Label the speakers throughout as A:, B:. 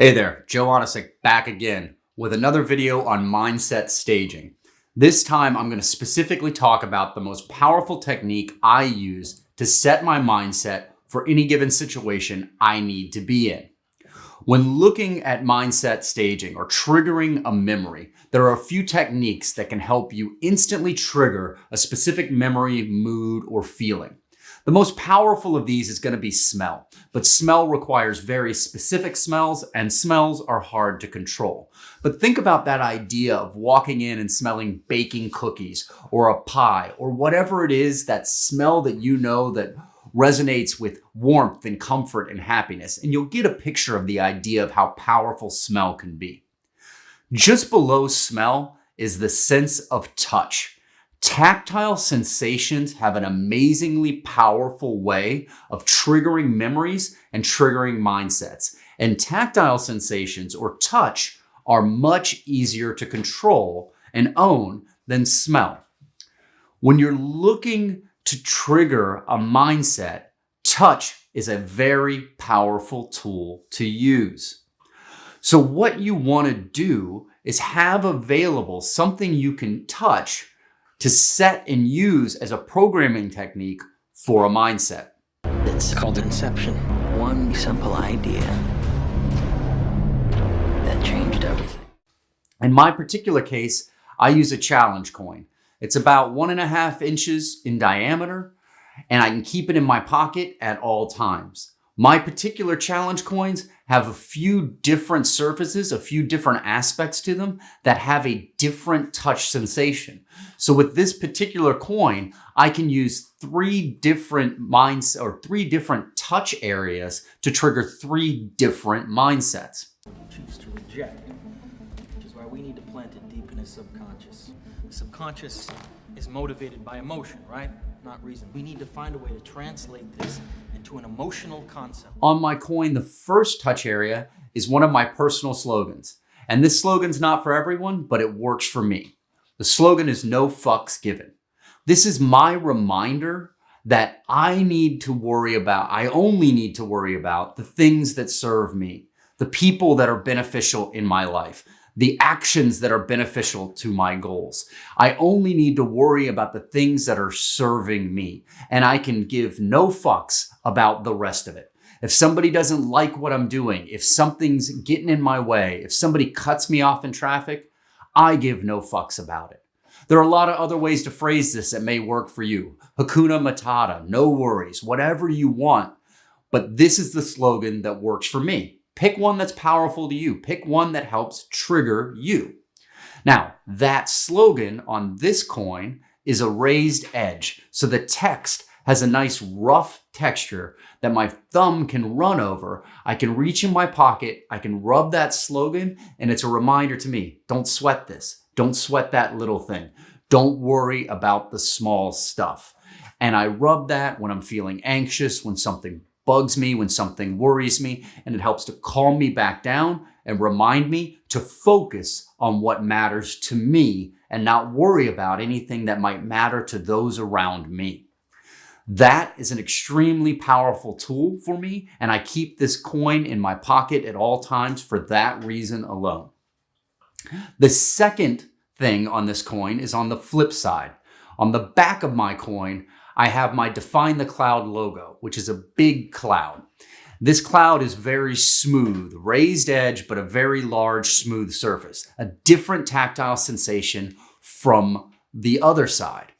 A: Hey there, Joe Onisick back again with another video on mindset staging. This time I'm going to specifically talk about the most powerful technique I use to set my mindset for any given situation I need to be in. When looking at mindset staging or triggering a memory, there are a few techniques that can help you instantly trigger a specific memory, mood, or feeling. The most powerful of these is going to be smell, but smell requires very specific smells and smells are hard to control. But think about that idea of walking in and smelling baking cookies or a pie or whatever it is, that smell that you know that resonates with warmth and comfort and happiness. And you'll get a picture of the idea of how powerful smell can be. Just below smell is the sense of touch. Tactile sensations have an amazingly powerful way of triggering memories and triggering mindsets. And tactile sensations or touch are much easier to control and own than smell. When you're looking to trigger a mindset, touch is a very powerful tool to use. So what you want to do is have available something you can touch to set and use as a programming technique for a mindset.
B: It's called inception. One simple idea that changed everything.
A: In my particular case, I use a challenge coin. It's about one and a half inches in diameter, and I can keep it in my pocket at all times. My particular challenge coins have a few different surfaces, a few different aspects to them that have a different touch sensation. So with this particular coin, I can use three different minds or three different touch areas to trigger three different mindsets.
C: Choose to reject, which is why we need to plant it deep in his subconscious. The subconscious is motivated by emotion, right? Not reason. We need to find a way to translate this into an emotional concept.
A: On my coin, the first touch area is one of my personal slogans. And this slogan's not for everyone, but it works for me. The slogan is no fucks given. This is my reminder that I need to worry about, I only need to worry about the things that serve me, the people that are beneficial in my life, the actions that are beneficial to my goals. I only need to worry about the things that are serving me and I can give no fucks about the rest of it. If somebody doesn't like what I'm doing, if something's getting in my way, if somebody cuts me off in traffic, I give no fucks about it. There are a lot of other ways to phrase this that may work for you. Hakuna Matata, no worries, whatever you want. But this is the slogan that works for me. Pick one that's powerful to you. Pick one that helps trigger you. Now, that slogan on this coin is a raised edge. So the text has a nice rough texture that my thumb can run over. I can reach in my pocket, I can rub that slogan, and it's a reminder to me, don't sweat this. Don't sweat that little thing. Don't worry about the small stuff. And I rub that when I'm feeling anxious, when something bugs me, when something worries me, and it helps to calm me back down and remind me to focus on what matters to me and not worry about anything that might matter to those around me. That is an extremely powerful tool for me, and I keep this coin in my pocket at all times for that reason alone. The second thing on this coin is on the flip side. On the back of my coin, I have my Define the Cloud logo, which is a big cloud. This cloud is very smooth, raised edge, but a very large smooth surface, a different tactile sensation from the other side.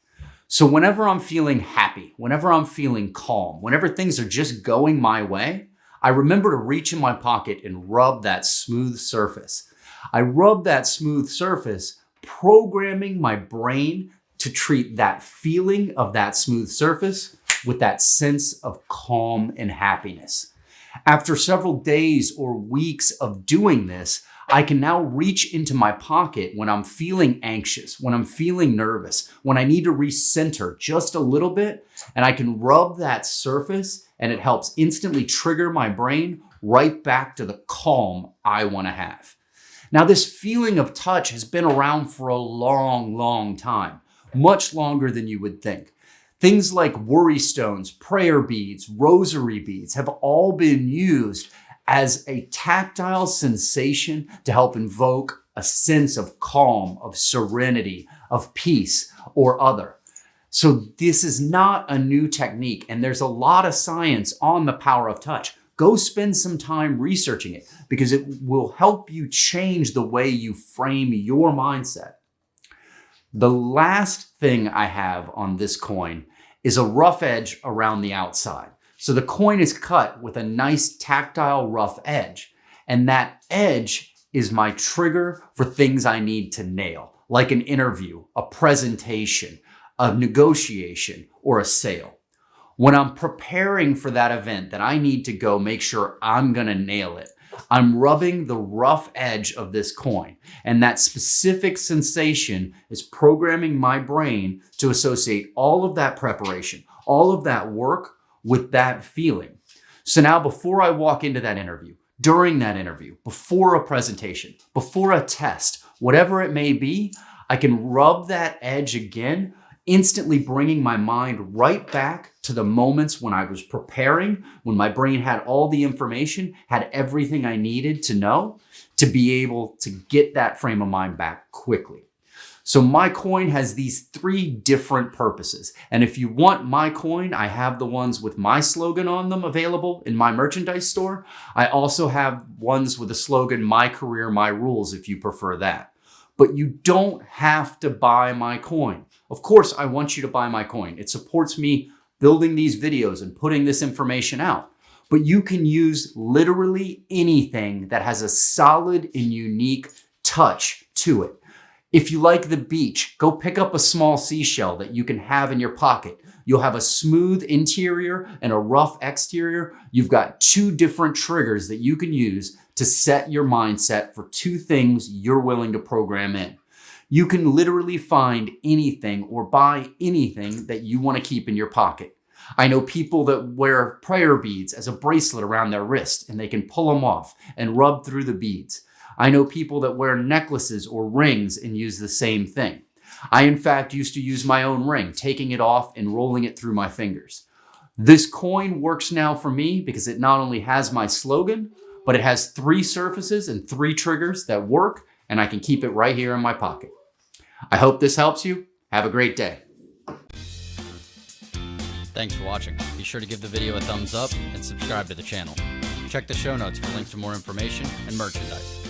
A: So whenever I'm feeling happy, whenever I'm feeling calm, whenever things are just going my way, I remember to reach in my pocket and rub that smooth surface. I rub that smooth surface, programming my brain to treat that feeling of that smooth surface with that sense of calm and happiness. After several days or weeks of doing this, I can now reach into my pocket when I'm feeling anxious, when I'm feeling nervous, when I need to recenter just a little bit, and I can rub that surface and it helps instantly trigger my brain right back to the calm I want to have. Now, this feeling of touch has been around for a long, long time much longer than you would think. Things like worry stones, prayer beads, rosary beads have all been used as a tactile sensation to help invoke a sense of calm, of serenity, of peace, or other. So this is not a new technique, and there's a lot of science on the power of touch. Go spend some time researching it because it will help you change the way you frame your mindset. The last thing I have on this coin is a rough edge around the outside. So the coin is cut with a nice tactile rough edge. And that edge is my trigger for things I need to nail, like an interview, a presentation, a negotiation, or a sale. When I'm preparing for that event that I need to go make sure I'm gonna nail it, I'm rubbing the rough edge of this coin. And that specific sensation is programming my brain to associate all of that preparation, all of that work with that feeling. So now before I walk into that interview, during that interview, before a presentation, before a test, whatever it may be, I can rub that edge again instantly bringing my mind right back to the moments when I was preparing, when my brain had all the information, had everything I needed to know to be able to get that frame of mind back quickly. So my coin has these three different purposes. And if you want my coin, I have the ones with my slogan on them available in my merchandise store. I also have ones with the slogan, my career, my rules, if you prefer that. But you don't have to buy my coin. Of course, I want you to buy my coin. It supports me building these videos and putting this information out. But you can use literally anything that has a solid and unique touch to it. If you like the beach, go pick up a small seashell that you can have in your pocket. You'll have a smooth interior and a rough exterior. You've got two different triggers that you can use to set your mindset for two things you're willing to program in. You can literally find anything or buy anything that you want to keep in your pocket. I know people that wear prayer beads as a bracelet around their wrist and they can pull them off and rub through the beads. I know people that wear necklaces or rings and use the same thing. I, in fact, used to use my own ring, taking it off and rolling it through my fingers. This coin works now for me because it not only has my slogan, but it has three surfaces and three triggers that work, and I can keep it right here in my pocket. I hope this helps you. Have a great day.
D: Thanks for watching. Be sure to give the video a thumbs up and subscribe to the channel. Check the show notes for links to more information and merchandise.